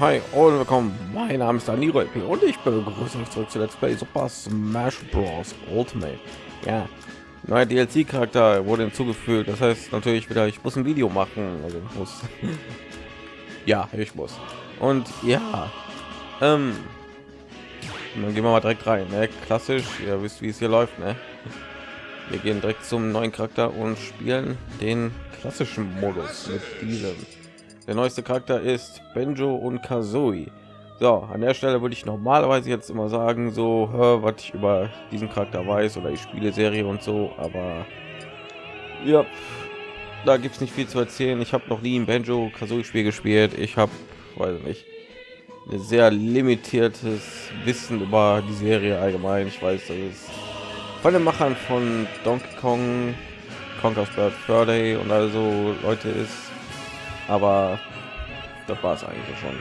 Hi und willkommen. Mein Name ist Daniro LP und ich begrüße euch zurück zu Let's Play Super Smash Bros. Ultimate. Ja, neuer DLC-Charakter wurde hinzugefügt. Das heißt natürlich wieder, ich muss ein Video machen. Also ich muss. ja, ich muss. Und ja, ähm, dann gehen wir mal direkt rein. Ne? Klassisch, ihr wisst, wie es hier läuft. Ne? Wir gehen direkt zum neuen Charakter und spielen den klassischen Modus mit diesem. Der neueste Charakter ist Benjo und Kazooie. So, an der Stelle würde ich normalerweise jetzt immer sagen, so, was ich über diesen Charakter weiß oder die Spieleserie und so, aber ja, da gibt es nicht viel zu erzählen. Ich habe noch nie ein Benjo Kazooie Spiel gespielt. Ich habe, weiß nicht, ein sehr limitiertes Wissen über die Serie allgemein. Ich weiß, dass es von den Machern von Donkey Kong, Conker's Bad Fur Day und also Leute ist aber das war es eigentlich schon.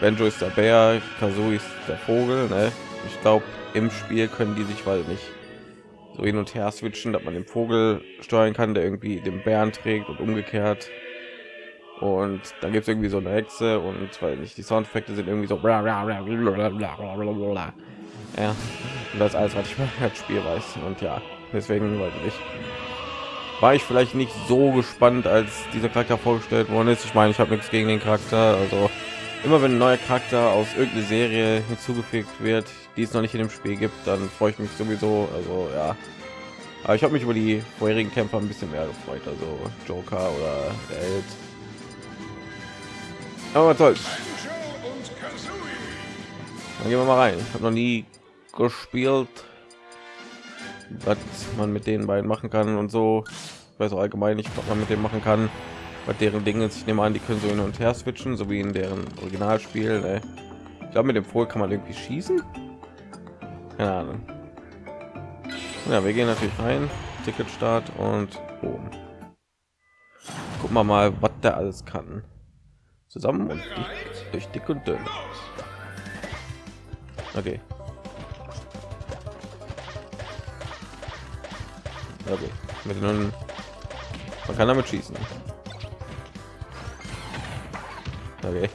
Benjo ist der Bär, Kazooie ist der Vogel. Ne? Ich glaube, im Spiel können die sich weil nicht so hin und her switchen, dass man den Vogel steuern kann, der irgendwie den Bären trägt und umgekehrt. Und dann gibt es irgendwie so eine Hexe und weil nicht die Soundeffekte sind irgendwie so ja, und das alles, was ich das Spiel weiß. Und ja, deswegen weiß ich war ich vielleicht nicht so gespannt, als dieser Charakter vorgestellt worden ist. Ich meine, ich habe nichts gegen den Charakter. Also immer wenn ein neuer Charakter aus irgendeiner Serie hinzugefügt wird, die es noch nicht in dem Spiel gibt, dann freue ich mich sowieso. Also ja, aber ich habe mich über die vorherigen Kämpfer ein bisschen mehr gefreut. Also Joker oder der Held. Aber toll. Dann gehen wir mal rein. Ich habe noch nie gespielt was man mit den beiden machen kann und so weiß auch allgemein nicht was man mit dem machen kann. Bei deren dinge ich nehme an die können so hin und her switchen so wie in deren originalspiel ne? ich glaube mit dem Vogel kann man irgendwie schießen? Keine ahnung. Ja wir gehen natürlich rein. Ticket start und oben gucken wir mal was der alles kann. Zusammen und dick, durch dick und dünn. Okay. Okay. Mit nun, man kann damit schießen. Okay.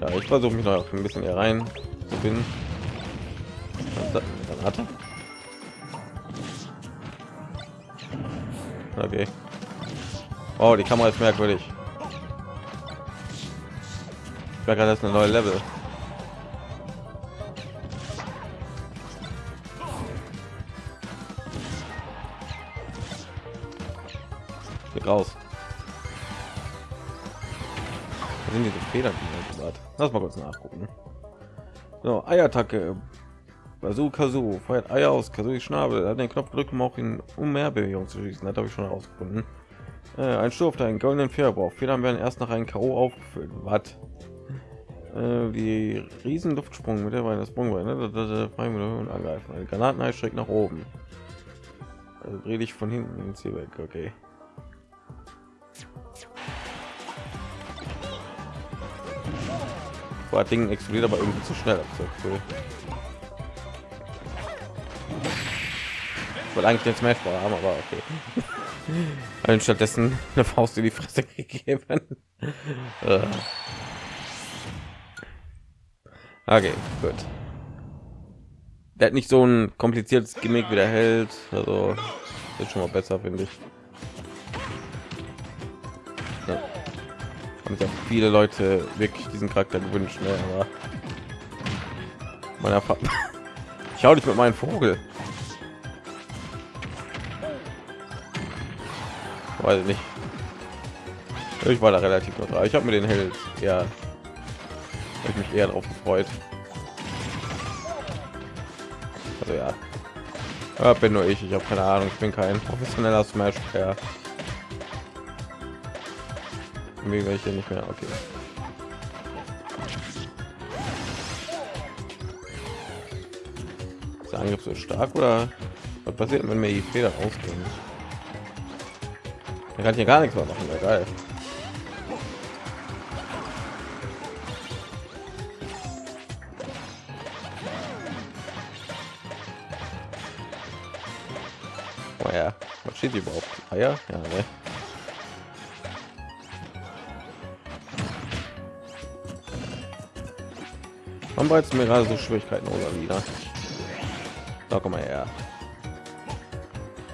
Ja, ich versuche mich noch ein bisschen hier rein zu finden. Dann hatte. Okay. Oh, die Kamera ist merkwürdig. Ich merke, das ist eine neue Level. Raus. Was sind diese Federn, die man Lass mal kurz nachgucken. So, Eiattacke. Bazooka so feuert Eier aus Kazooie Schnabel. Hat den Knopf gedrückt, um auch in um mehr Bewegung zu schießen. Das habe ich schon herausgefunden. Äh, ein Sturf, der einen goldenen Federbauch. Federn werden erst nach einem K.O. aufgefüllt. Was? Äh, die riesen Luftsprung mit der Beine, das Sprungbein, ne? und angreifen. Eine Granaten schräg nach oben. Also dreh dich von hinten ins Ziel weg. Okay. War Ding explodiert aber irgendwie zu schnell. Cool. Ich wollte eigentlich den Smash haben, aber okay. Allen stattdessen eine Faust in die Fresse gegeben. Äh. okay, gut. Der hat nicht so ein kompliziertes Gimmick wie der Held, also ist schon mal besser, finde ich. Haben ja viele Leute wirklich diesen Charakter gewünscht, ne? aber meiner ich hau dich mit meinem Vogel. Weiß nicht. Ich war da relativ neutral. Ich habe mir den Held ja ich mich eher darauf gefreut. Also ja. ja bin nur ich. Ich habe keine Ahnung. Ich bin kein professioneller Smash Gleich hier nicht mehr. Okay. Ist der Angriff so stark oder was passiert, wenn mir die Feder ausgehen? Er kann hier gar nichts mehr machen. Geil. Oh ja, was steht überhaupt? Eier? Ja, ne? Warum bereits mir gerade so Schwierigkeiten oder wieder? Da komm mal her.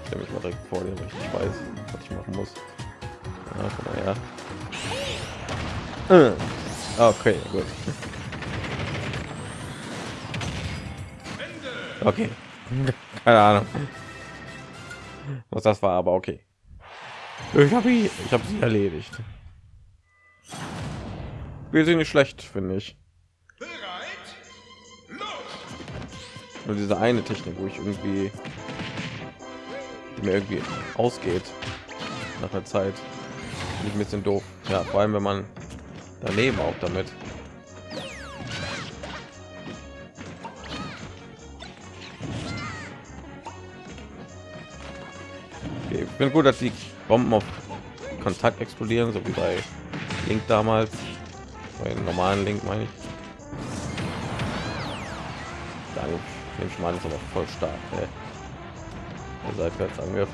Stell mich mal direkt vor dir, ich weiß, was ich machen muss. Ja, komm mal her. Äh. Okay, gut. Okay. Keine Ahnung. Was das war, aber okay. Ich habe ich habe sie erledigt. Wir sind nicht schlecht, finde ich. Nur diese eine Technik, wo ich irgendwie die mir irgendwie ausgeht nach der Zeit. Bin ich ein bisschen doof. Ja, vor allem wenn man daneben auch damit. Okay, ich bin gut, dass die Bomben auf Kontakt explodieren, so wie bei Link damals. Bei normalen Link meine ich. Dann den Schmarrn ist aber voll stark. Ey. Der Seitwärtsangriff.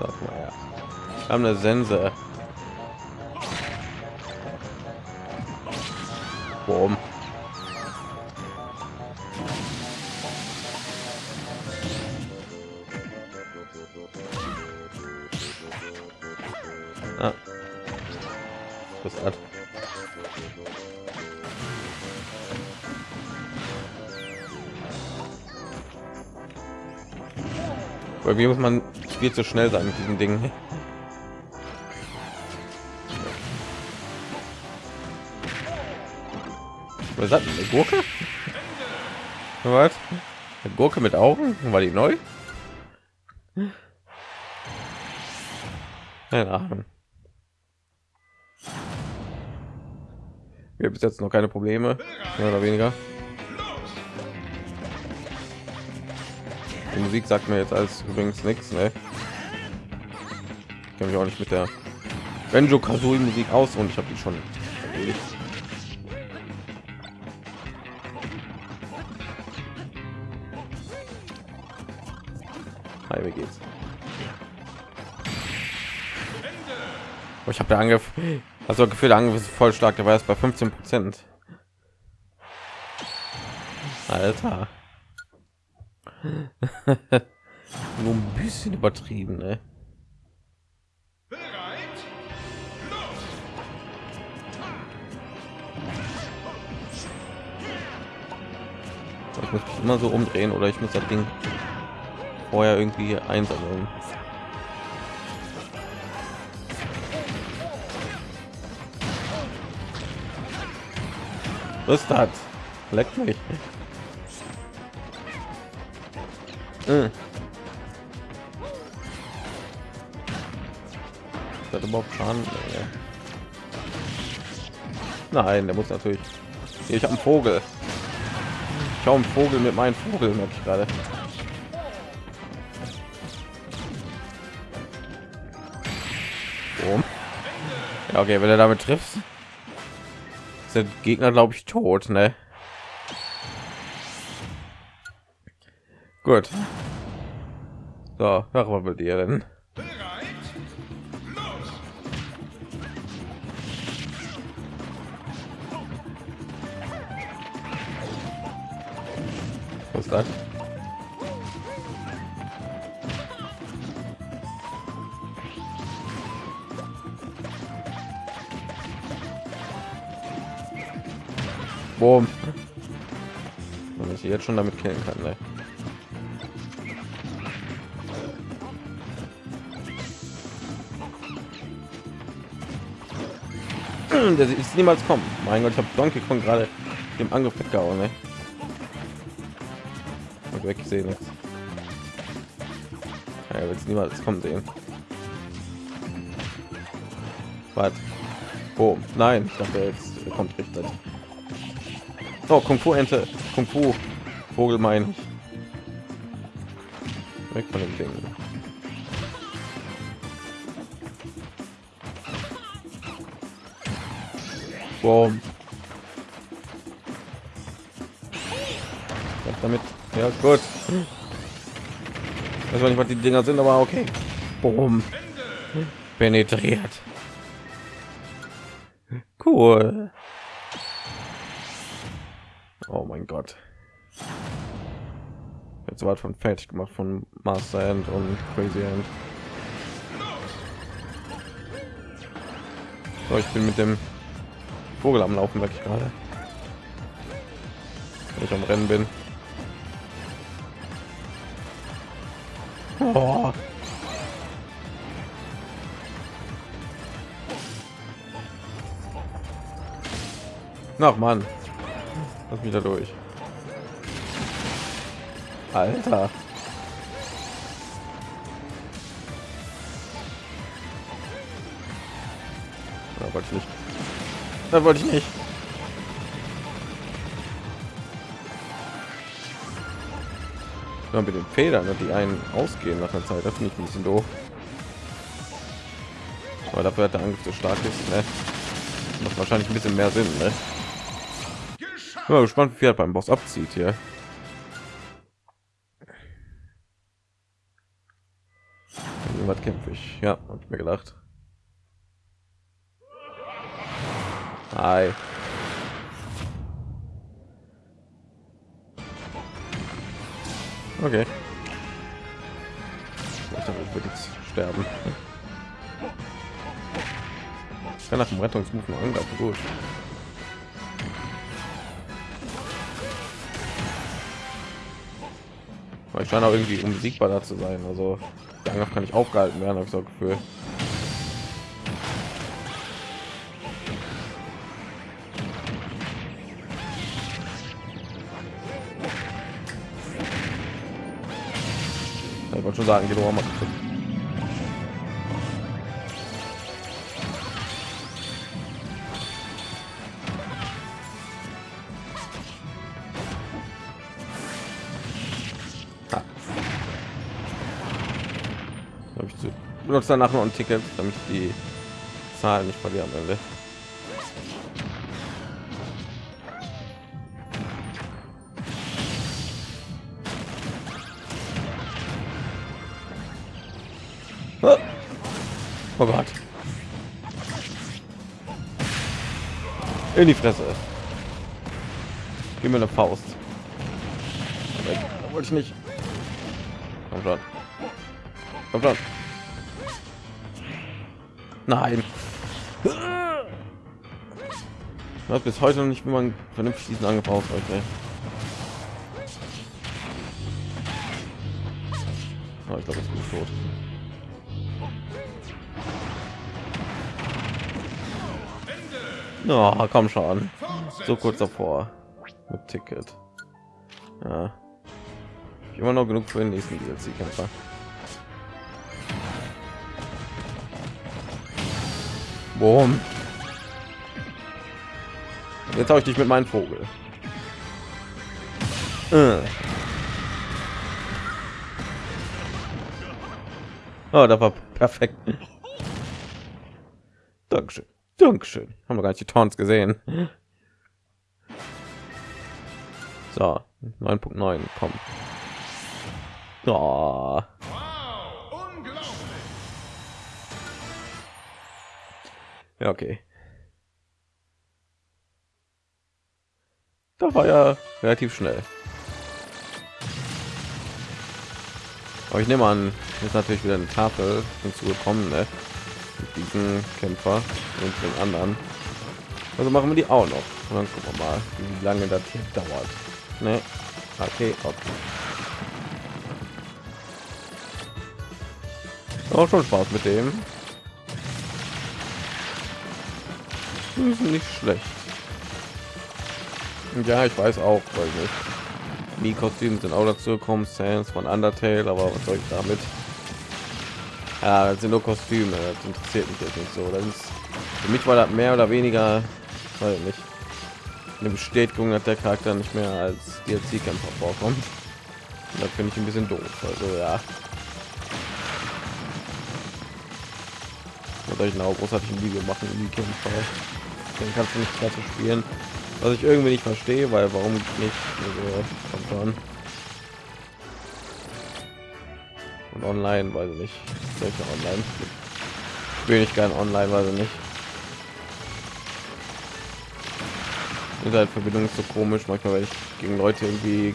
Sag mal, ja. Wir haben eine Sense. Boom. Mir muss man viel zu schnell sein mit diesen Dingen. Was hat eine Gurke? Was? Eine Gurke mit Augen? War die neu? Wir bis jetzt noch keine Probleme, mehr oder weniger. Die Musik sagt mir jetzt als übrigens nichts, ne? Ich auch nicht mit der Benjo Kazooie Musik aus und ich habe die schon erledigt. Hi, wie geht's? Oh, ich habe der Angriff, also Gefühl, der Angriff ist voll stark, der war jetzt bei 15 Prozent. Alter. Nur ein bisschen übertrieben, ne? Ich muss mich immer so umdrehen oder ich muss das Ding vorher irgendwie einsammeln. Was ist das? Leckt mich. Das überhaupt Schaden? Nein, der muss natürlich. Ich habe einen Vogel. Ich habe einen Vogel mit meinem Vogel, merke ich gerade. Ja, okay, wenn er damit trifft, sind Gegner, glaube ich, tot, ne? Gut. So, wir mit dir denn. Was das? Boom. Wenn ich jetzt schon damit killen kann, ne? Der ist niemals kommen. Mein Gott, ich habe Donkey Kong gerade dem Angriff weggehauen. Ne? Und weggesehen jetzt. Ja, es niemals kommen sehen. Was? Oh, nein, ich dachte jetzt kommt richtig. Oh, Kung Fu Ente, Kung Fu Vogel mein. Weg von dem Ding. Boom. damit. Ja, gut. Ich weiß nicht, was die Dinger sind, aber okay. Boom. Penetriert. Cool. Oh mein Gott. Jetzt war von fertig gemacht von Master End und Crazy End. So, ich bin mit dem Vogel am Laufen weg gerade. Wenn ich am Rennen bin. Oh. Ach man, lass mich da durch. Alter. Da wollte ich nicht. Ja, mit den Federn, die einen ausgehen nach einer Zeit, das finde ich ein bisschen doof. Aber dafür hat der Angriff so stark ist, ne? macht wahrscheinlich ein bisschen mehr Sinn, ne? Ja, gespannt, wie viel beim Boss abzieht hier. Was kämpfe ich? Ja, habe ich mir gedacht. Hi. Okay. Ich dachte, ich würde jetzt sterben. Ich kann nach dem Rettungsmove nur angreifen. Gut. Aber ich scheine auch irgendwie unbesiegbar da zu sein. Also der Angriff kann ich aufgehalten werden, habe ich so Gefühl. Sagen, geht auch mal. benutze danach noch ein Ticket, damit die Zahlen nicht verlieren am. Oh Gott. In die Fresse. Gib mir eine Faust. Wollte ich nicht. Komm schon. Komm schon. Nein. Ich bis heute noch nicht, wie man vernünftig diesen Angriff ausweicht. Oh, ich glaube, ich bin tot. Oh, komm schon. So kurz davor. Mit Ticket. Ja. Ich immer noch genug für den nächsten DLC-Kämpfer. Boom. Jetzt habe ich dich mit meinem Vogel. Äh. Oh, das war perfekt. Dankeschön. Dankeschön. Haben wir gar nicht die Taunts gesehen. So, 9.9, komm. Oh. Ja, okay. Da war ja relativ schnell. Aber ich nehme an, ist natürlich wieder eine Tafel hinzugekommen, ne? Diesen Kämpfer und den anderen. Also machen wir die auch noch. Und dann gucken wir mal, wie lange das hier dauert. Ne? Okay, okay. Auch schon Spaß mit dem. ist nicht schlecht. Ja, ich weiß auch, weil nicht. Die Kostüme sind auch dazu gekommen, Sans von Undertale, aber was soll ich damit? Ja, das sind nur Kostüme, das interessiert mich jetzt nicht so. Das ist für mich war das mehr oder weniger, weil nicht eine Bestätigung, dass der Charakter nicht mehr als DLC-Kämpfer vorkommt. Da finde ich ein bisschen doof. Also ja. Oder ich eine großartigen Video machen, die Kämpfer den kannst du nicht klasse spielen Was ich irgendwie nicht verstehe, weil warum nicht? Also, kommt Und online, weiß ich nicht. Welche online? Will ich gerne online, weiß ich nicht. Internetverbindung ist so komisch. Manchmal werde ich gegen Leute irgendwie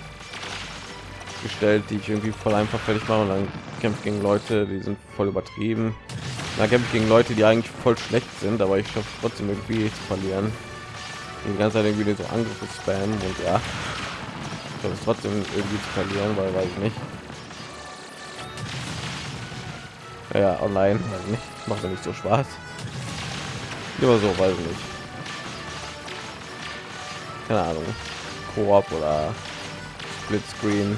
gestellt, die ich irgendwie voll einfach fertig mache und dann kämpft gegen Leute, die sind voll übertrieben. Da kämpft gegen Leute, die eigentlich voll schlecht sind, aber ich schaffe trotzdem irgendwie zu verlieren. Die ganze Zeit irgendwie so Angriffe spammen und ja, ich es trotzdem irgendwie zu verlieren, weil weiß ich nicht. Ja, online, weiß nicht, macht ja nicht so Spaß. Immer so, weiß ich nicht. Keine Ahnung, Koop oder Split Screen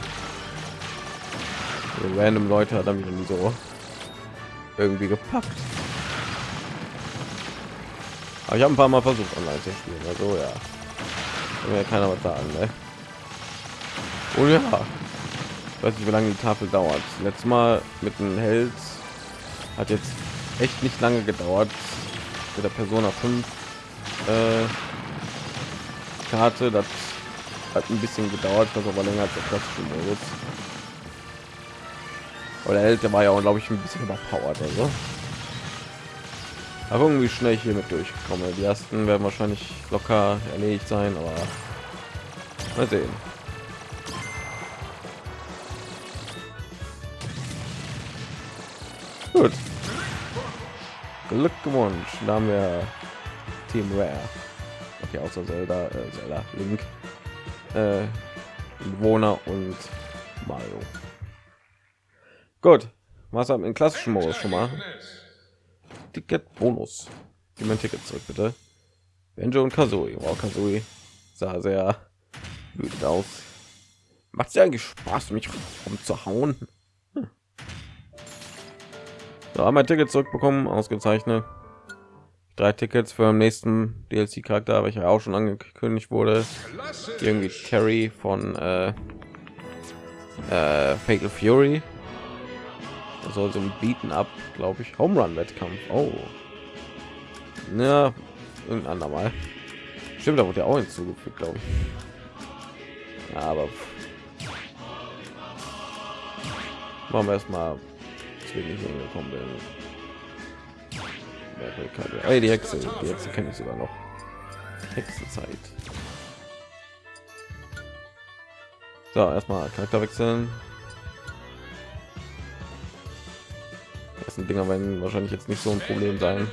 random Leute hat nie so irgendwie gepackt. Aber ich habe ein paar Mal versucht online zu spielen, also ja. Kann ja keiner was sagen, ne? Oh ja. Ich weiß nicht, wie lange die Tafel dauert. Letztes Mal mit dem Held hat jetzt echt nicht lange gedauert. Mit der Persona 5 äh, Karte, das hat ein bisschen gedauert, das aber länger als der klassische. Oder der war ja glaube ich ein bisschen überpowered also. Aber irgendwie schnell hier mit durchgekommen. Die ersten werden wahrscheinlich locker erledigt sein, aber mal sehen. Gut. Glückwunsch. Da haben wir Team Rare. Okay, außer Zelda, äh, Zelda, Link, äh, Bewohner und Mario. Gut, was haben in klassischen Modus schon mal? Ticket Bonus. Gib mein Ticket zurück, bitte. Benjo und Kazooie. Wow, Kazooie sah sehr wütend aus. Macht ja eigentlich Spaß, mich umzuhauen? So, einmal Ticket zurückbekommen, ausgezeichnet. Drei Tickets für den nächsten DLC-Charakter, welcher auch schon angekündigt wurde. Irgendwie Terry von äh, äh, Fatal Fury soll so ein Bieten ab, glaube ich, Home Run Wettkampf. Oh, ja, irgendein andermal. Stimmt, da wurde ja auch hinzugefügt, glaube ich. Ja, aber machen wir erstmal, wir nicht hingekommen bin. Hey, die Hexe, die Hexe kenne ich sogar noch. Hexenzeit. So, erstmal Charakter wechseln. ganzen Dinger werden wahrscheinlich jetzt nicht so ein Problem sein.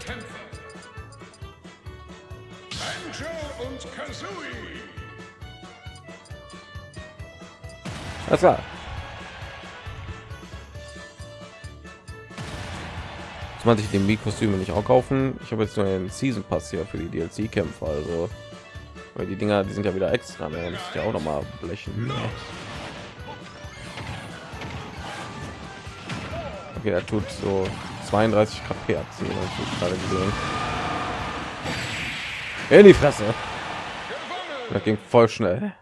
Alles klar. Jetzt man sich den Mikostüme nicht auch kaufen. Ich habe jetzt nur einen Season Pass hier für die DLC-Kämpfe, also weil die Dinger, die sind ja wieder extra, ne? muss ja auch noch mal blechen. Okay, er tut so 32 KP abziehen, ich gerade gesehen. In die Fresse. Das ging voll schnell.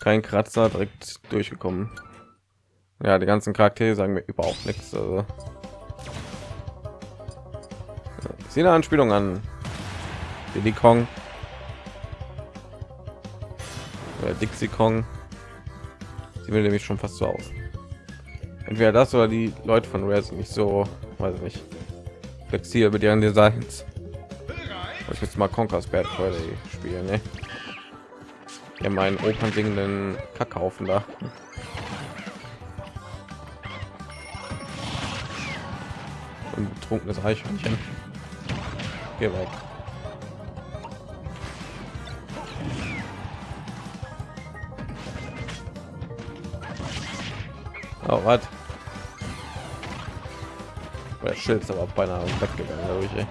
Kein Kratzer direkt durchgekommen. Ja, die ganzen Charaktere sagen mir überhaupt nichts. Also. Sie eine Anspielung an Diddy Kong. Oder Dixie Kong. Sie will nämlich schon fast so aus entweder das oder die Leute von Rare sind nicht so, weiß ich nicht, flexibel mit ihren Designs. Ich jetzt mal Conker's Bad Friday spielen, ne? Ja, meinen Opern singenden Kackhaufen da. Ein betrunkenes Eichhörnchen. Geh weg. Oh, was? Der Schild ist aber beinahe weggegangen, glaube ich. Ey.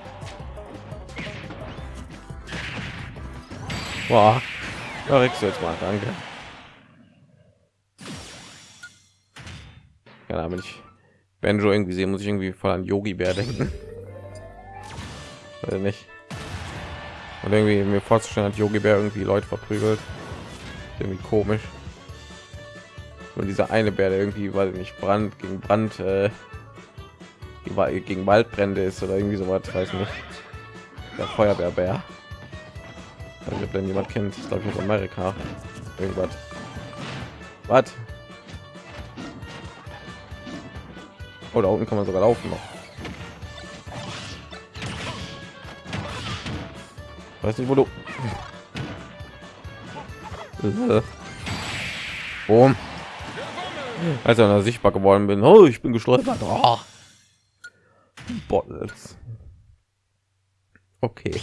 Boah. Ja, jetzt mal, danke. Ja, wenn ich Benjo irgendwie sehe, muss ich irgendwie voll an Yogi Bär denken. Oder nicht? Und irgendwie mir vorzustellen, hat Yogi Bär irgendwie Leute verprügelt. Irgendwie komisch. Und dieser eine Bär, der irgendwie, weil nicht Brand gegen Brand äh, gegen Waldbrände ist oder irgendwie so was, weiß nicht. Der Feuerwehrbär. Ich wenn jemand kennt, ich glaube aus Amerika. Irgendwas. Was? Oh, da unten kann man sogar laufen noch. Weiß nicht, wo du. Boom. Als er sichtbar geworden bin, oh, ich bin gestolpert. Oh. Bottles. Okay.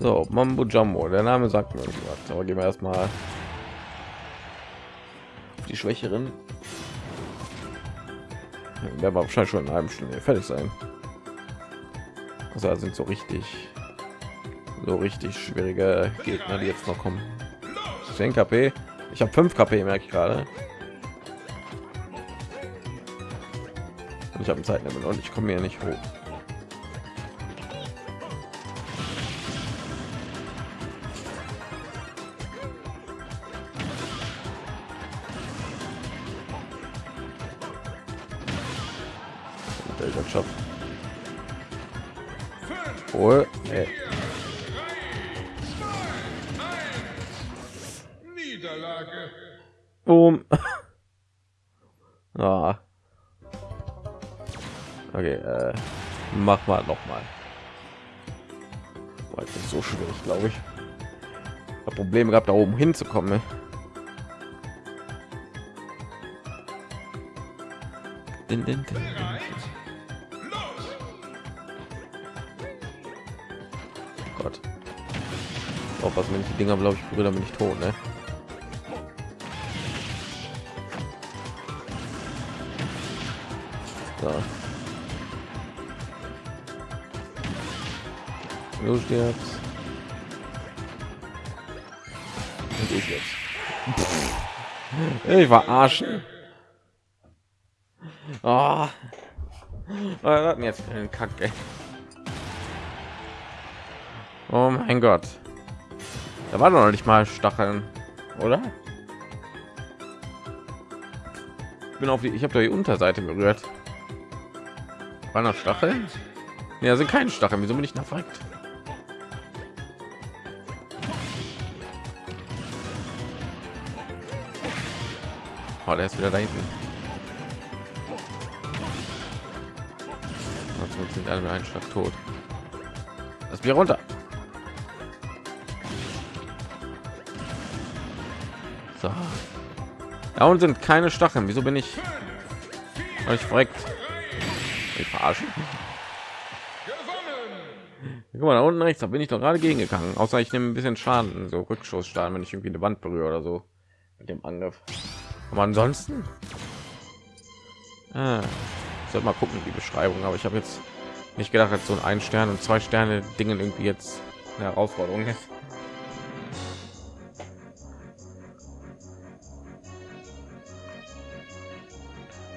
So, Mambo Jumbo, der Name sagt mir was. Aber gehen wir erstmal die Schwächeren. Der war wahrscheinlich schon in einem Stunde fertig sein. Also sind so richtig, so richtig schwierige Gegner, die jetzt noch kommen. 10 KP. Ich habe 5 KP, merke ich gerade. Und ich habe ein Zeitlimit und ich komme hier nicht hoch. Mach mal noch mal. War nicht so schwierig, glaube ich. Hab Probleme gehabt, da oben hinzukommen. Ne? Din, din, din. Auch was wenn ich die Dinger glaube ich berühre, bin ich tot, ne? So. Du stirbst. Und ich jetzt. Ich verarschen. Oh. Hatten jetzt einen Kacke. Oh mein Gott. Da war noch nicht mal Stacheln, oder? Ich bin auf die, ich habe da die Unterseite berührt. War noch Stacheln? Ja, sind keine Stacheln. Wieso bin ich nach verreckt? Oh, der ist wieder da hinten. Also sind alle einen Schlag tot. Das Bier runter. So. Da unten sind keine Stacheln. Wieso bin ich ich verreckt? Ich verarsche. Guck mal, da unten rechts, da bin ich doch gerade gegengegangen. Außer ich nehme ein bisschen Schaden, so Rückschussstahl, wenn ich irgendwie eine Wand berühre oder so mit dem Angriff. Aber ansonsten, ah, soll mal gucken die Beschreibung. Aber ich habe jetzt nicht gedacht, dass so ein Stern und zwei Sterne Dingen irgendwie jetzt eine Herausforderung ist.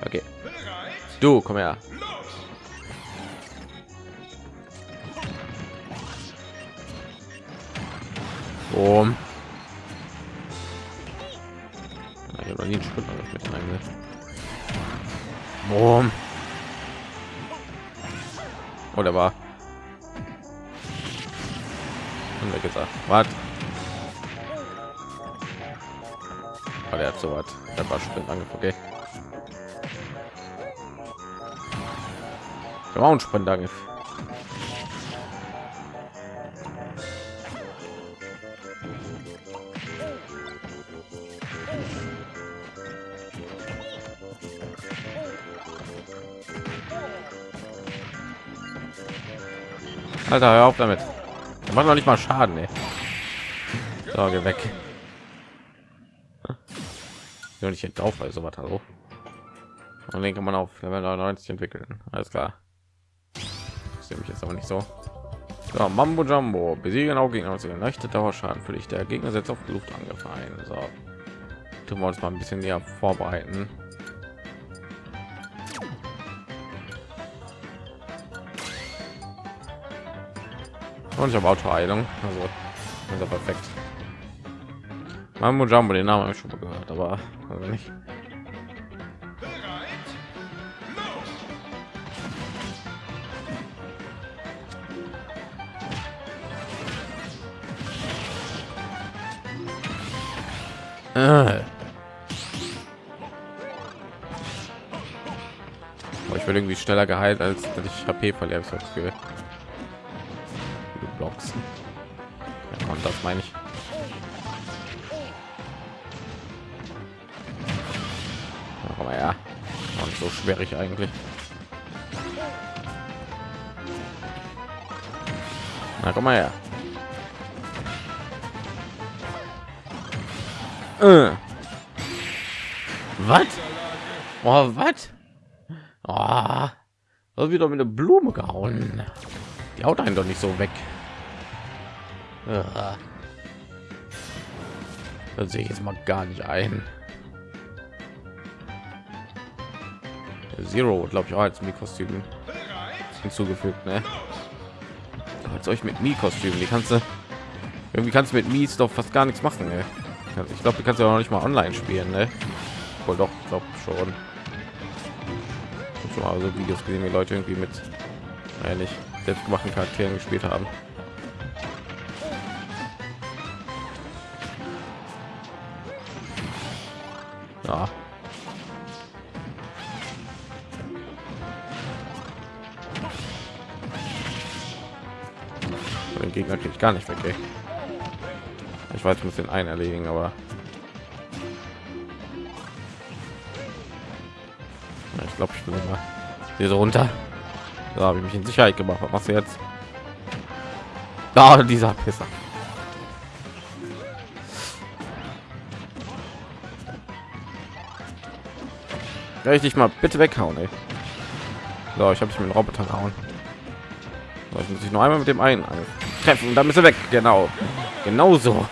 Okay. Du, komm her. Um. Ich habe noch nie einen mit eingesetzt. Boom. Oder war? Haben wir gesagt. Was? Oh, der hat so was. Der war Sprint angefangen. Okay. Der war ein Sprint angefangen. Alter, hör auf damit. Der macht noch nicht mal Schaden, ey. So, geh weg. Ja, nicht drauf, weil sowas hallo. Und den kann man auf Level 99 entwickeln. Alles klar. Ich sehe mich jetzt aber nicht so. so Mambo Jumbo besiegen auch Gegner aus leichte Dauerschaden für dich. Der Gegner setzt auf Luftangriff ein. So, tun wir uns mal ein bisschen näher vorbereiten. Und ich habe Autoheilung. Also, ist ja perfekt. Mambo Jumbo, den Namen habe ich schon mal gehört, aber also nicht. Äh. ich werde irgendwie schneller geheilt als dass ich HP verliere. Blocks. Ja, und das meine ich. Aber ja, und so schwierig eigentlich. Na, komm mal her. Äh. Was? Oh, was? Oh, wieder mit der Blume gehauen. Die haut einen doch nicht so weg. Das sehe ich jetzt mal gar nicht ein. Zero, glaube ich, auch als Mikostüm hinzugefügt. Ne? Als euch mit Mi-Kostümen, die kannst du irgendwie kannst du mit Mies doch fast gar nichts machen. Ne? Ich glaube, du kannst ja noch nicht mal online spielen. Ne? Wohl doch, glaube schon. Schon mal so Videos gesehen, wie Leute irgendwie mit ehrlich selbstgemachten Charakteren gespielt haben. Ja. Den Gegner kriege ich gar nicht weg. Ey. Ich weiß, ich muss den einen erledigen, aber ich glaube, ich bin immer hier so runter. Da habe ich mich in Sicherheit gemacht. Was machst du jetzt? Da dieser Pisser. Richtig mal bitte weghauen, ey. So, ich habe mich mit dem Roboter gehauen. So, ich muss ich noch einmal mit dem einen treffen, dann ist er weg. Genau, genauso.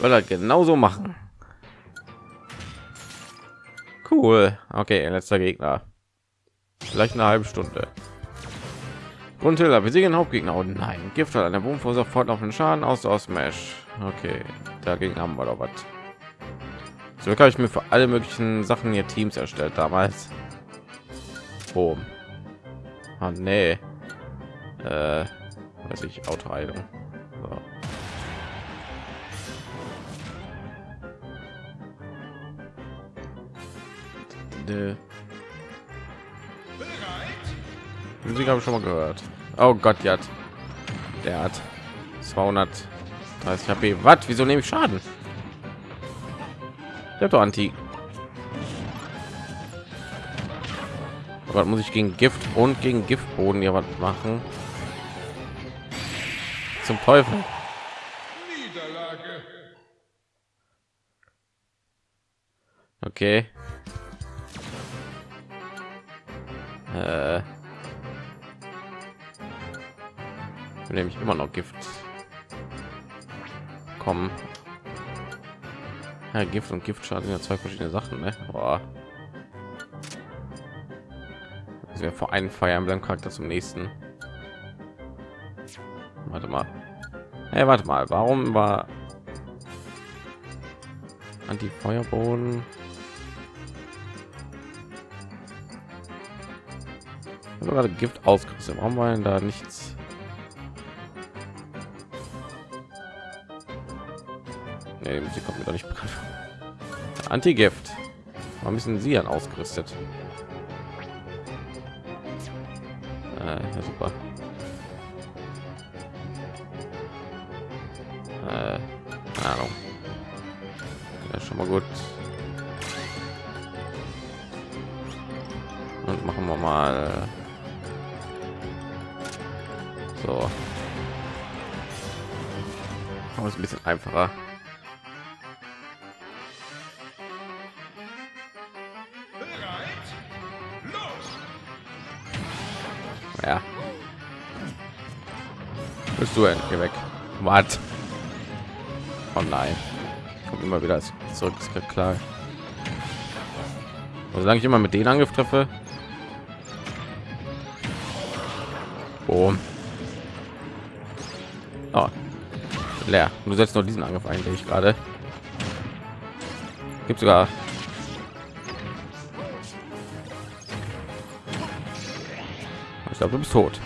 Soll er genauso machen. Cool. Okay, letzter Gegner. Vielleicht eine halbe Stunde. Grundhiller, wir sehen Hauptgegner. Oh nein, Gift hat eine Boom sofort auf den Schaden aus aus Smash. Okay, dagegen haben wir doch was. So habe ich mir für alle möglichen Sachen hier Teams erstellt damals. Boom. Ah, nee. Äh, weiß ich, Autoheilung. So. Musik habe ich schon mal gehört. Oh Gott, ja. Der hat 230 HP. Was? Wieso nehme ich Schaden? Der hat doch Anti. Aber muss ich gegen Gift und gegen Giftboden ja was machen? Zum Teufel. Okay. Äh. nehme ich immer noch Gift. Kommen. Ja, Gift und Giftschaden sind ja zwei verschiedene Sachen, ne? Boah. Also wir vor einem Fire Emblem Charakter zum nächsten. Warte mal. Hey, warte mal, warum war anti Feuerboden? gerade Gift ausgerüstet. Warum war denn da nichts? Nee, sie kommt mir doch nicht bekannt. Anti-Gift. Warum müssen sie an ausgerüstet? Bist du endlich weg? Was? Oh nein. Kommt immer wieder zurück, ist klar. Solange ich immer mit den Angriff treffe. Boom. Oh. Leer. Du setzt nur diesen Angriff eigentlich gerade. Gibt sogar Ich glaube, du bist tot.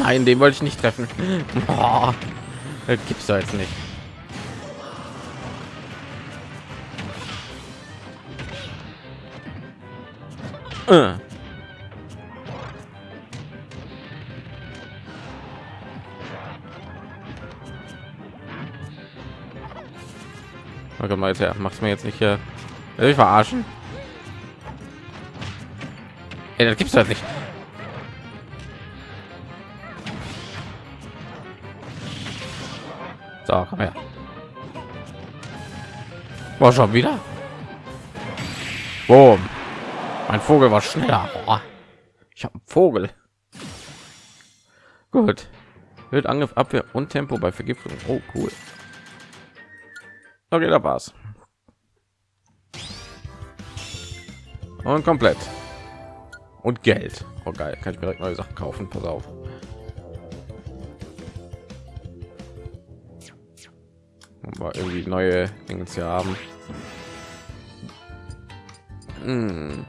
Nein, den wollte ich nicht treffen. Boah, das gibt's da jetzt nicht. Äh. Okay, mal jetzt her. Mach's mir jetzt nicht hier. Will ich verarschen? Ey, das gibt's halt nicht. So, komm her. War schon wieder. Boom. Mein Vogel war schneller. Ich habe Vogel. Gut. Wird Angriff, Abwehr und Tempo bei Vergiftung. Oh, cool. Okay, da war's. Und komplett. Und Geld. Oh geil, kann ich direkt neue Sachen kaufen. Pass auf. Aber irgendwie neue Dinge zu haben. Hm.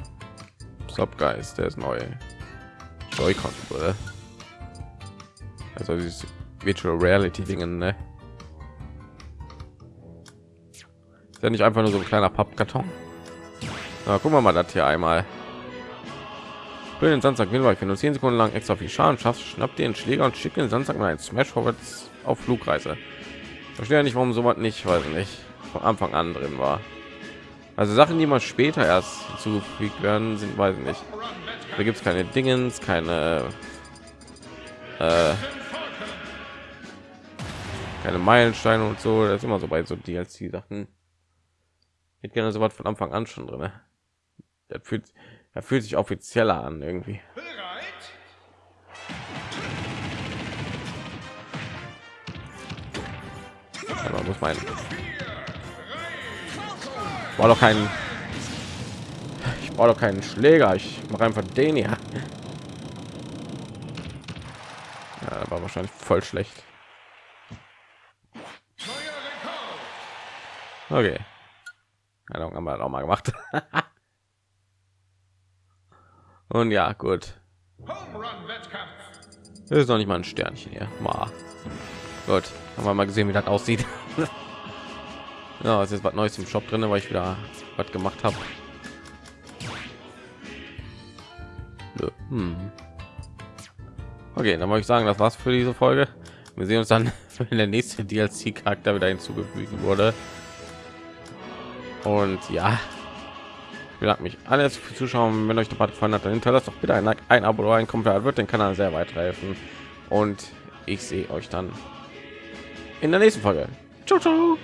Subgeist, der ist neu. Joy-Con, Also dieses Virtual Reality Dingen, ne? Ist ja nicht einfach nur so ein kleiner Pappkarton. Na, gucken wir mal das hier einmal. Für den Sandsack will wenn du 10 Sekunden lang extra viel Schaden schaffst, schnappt dir den Schläger und schickt den Sandsack mal ein Smash vorwärts auf Flugreise. Verstehe ja nicht, warum so was nicht, weiß nicht, von Anfang an drin war. Also Sachen, die mal später erst zugefügt werden, sind, weiß ich nicht. Da gibt es keine Dingens, keine äh, keine Meilensteine und so. Das ist immer so bei so DLC-Sachen hätte gerne so was von Anfang an schon drin. Der fühlt, er fühlt sich offizieller an irgendwie. Aber muss mein war doch kein ich brauche doch keinen Schläger. Ich mache einfach den ja. ja war wahrscheinlich voll schlecht. Okay. Ahnung, haben wir auch mal gemacht. Und ja, gut. Das ist noch nicht mal ein Sternchen hier. Mal. Gut, haben wir mal gesehen, wie das aussieht. ja, es ist was Neues im Shop drin, weil ich wieder was gemacht habe. Hm. Okay, dann wollte ich sagen, das war's für diese Folge. Wir sehen uns dann, wenn der nächste DLC-Charakter wieder hinzugefügt wurde und ja ich bedanke mich alles für zuschauen wenn euch der Part gefallen hat dann hinterlasst doch bitte ein ein abo oder ein kommentar wird den kanal sehr weit helfen und ich sehe euch dann in der nächsten folge ciao, ciao.